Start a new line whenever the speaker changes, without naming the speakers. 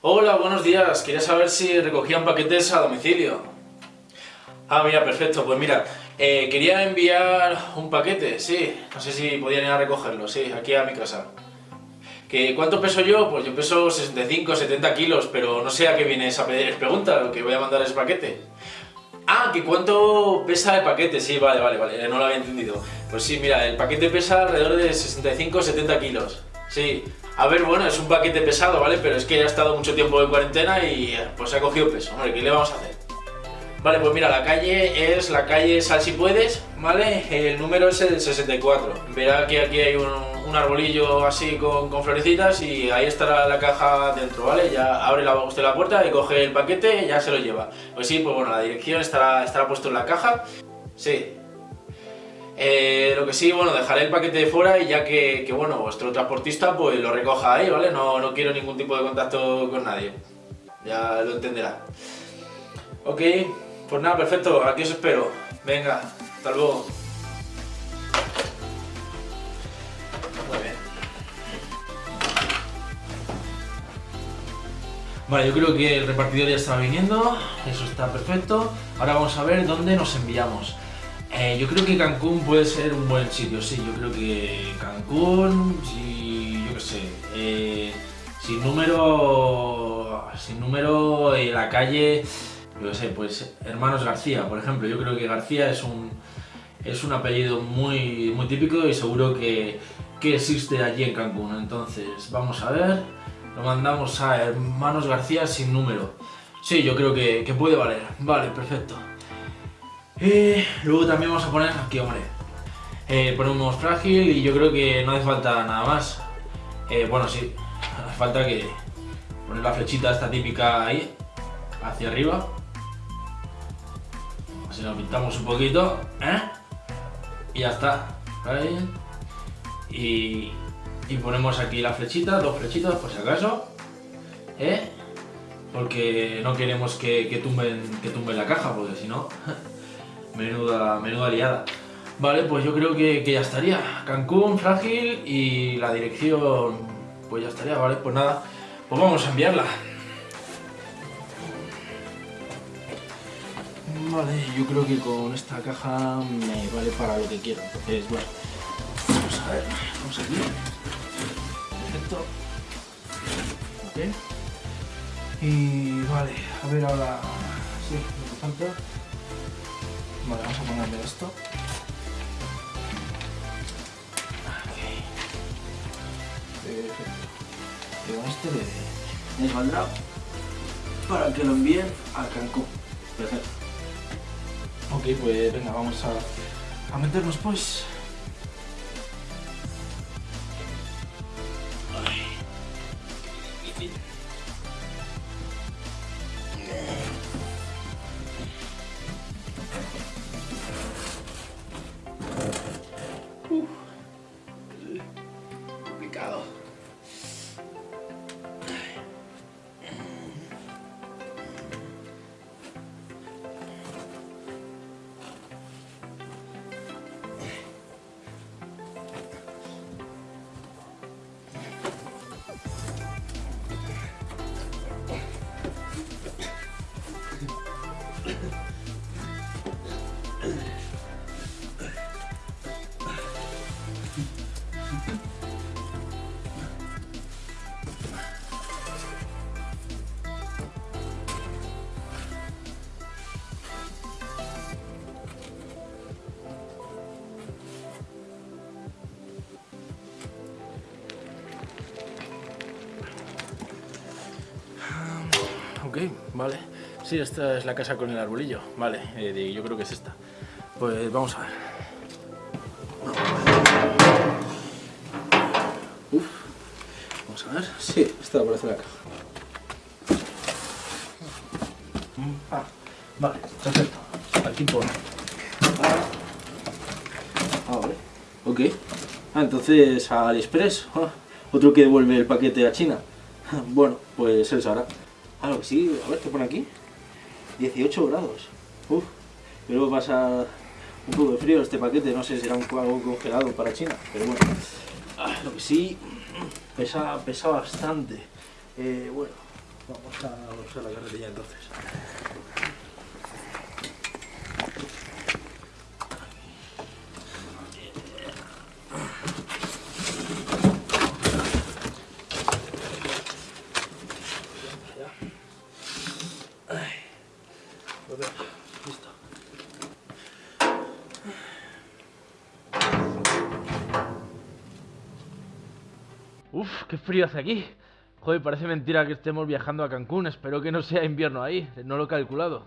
Hola, buenos días. Quería saber si recogían paquetes a domicilio. Ah, mira, perfecto. Pues mira, eh, quería enviar un paquete, sí. No sé si podían ir a recogerlo, sí, aquí a mi casa. ¿Que ¿Cuánto peso yo? Pues yo peso 65, 70 kilos, pero no sé a qué viene esa pregunta, lo que voy a mandar es paquete. Ah, que cuánto pesa el paquete, sí, vale, vale, vale, no lo había entendido. Pues sí, mira, el paquete pesa alrededor de 65-70 kilos, sí. A ver, bueno, es un paquete pesado, ¿vale? Pero es que ha estado mucho tiempo en cuarentena y pues ha cogido peso. Hombre, ¿qué le vamos a hacer? Vale, pues mira, la calle es la calle Sal si puedes, ¿vale? El número es el 64. Verá que aquí hay un, arbolillo así con, florecitas y ahí estará la caja dentro, ¿vale? Ya abre la, usted la puerta y coge el paquete y ya se lo lleva. Pues sí, pues bueno, la dirección estará, estará puesto en la caja. Sí, eh, lo que sí, bueno, dejaré el paquete de fuera y ya que, bueno, vuestro transportista pues lo recoja ahí, ¿vale? No, no quiero ningún tipo de contacto con nadie. Ya lo entenderá. Ok, pues nada, perfecto, aquí os espero. Venga, hasta luego. Muy bien. Vale, yo creo que el repartidor ya está viniendo, eso está perfecto. Ahora vamos a ver dónde nos enviamos. Eh, yo creo que Cancún puede ser un buen sitio, sí, yo creo que Cancún, yo qué sé, eh, sin número, sin número en la calle, yo qué sé, pues Hermanos García, por ejemplo, yo creo que García es un, es un apellido muy, muy típico y seguro que, que existe allí en Cancún, entonces vamos a ver, lo mandamos a Hermanos García sin número, sí, yo creo que puede valer, vale, perfecto. Eh, luego también vamos a poner aquí, hombre. Eh, ponemos frágil y yo creo que no hace falta nada más. Eh, bueno, sí, hace falta que poner la flechita esta típica ahí, hacia arriba. Así lo pintamos un poquito, ¿eh? Y ya está. Ahí. Y, y ponemos aquí la flechita, dos flechitas por si acaso. ¿Eh? Porque no queremos que, que, tumben, que tumben la caja, porque si no... Menuda, menuda liada. Vale, pues yo creo que, ya estaría. Cancún, frágil y la dirección, pues ya estaría, ¿vale? Pues nada, pues vamos a enviarla. Vale, yo creo que con esta caja me vale para lo que quiero. Entonces, bueno, vamos a ver, vamos aquí. Perfecto. Ok. Y vale, a ver ahora... Sí, me falta. Vale, vamos a ponerle esto. Okay. Perfecto. Con este le, les para que lo envíen a Cancún. Perfecto. Ok, pues venga, vamos a, a meternos pues. Vale. Sí, esta es la casa con el arbolillo. Vale, eh, yo creo que es esta. Pues vamos a ver. Uf. Vamos a ver. Sí, esta aparece la caja. Ah, vale, perfecto. Aquí pone. Ah, vale. Ok. Ah, entonces a AliExpress. Ah, otro que devuelve el paquete a China. Bueno, pues él sabrá. Ah, sí, a ver, ¿qué pone aquí? 18 grados. Uf, pero pasa un poco de frío este paquete, no sé si será un, algo congelado para China, pero bueno. Ah, lo que sí, pesa, pesa bastante. Eh, bueno, Vamos a la carretilla entonces.
Uf, qué frío hace aquí. Joder, parece mentira que estemos viajando a Cancún. Espero que no sea invierno ahí. No lo he calculado.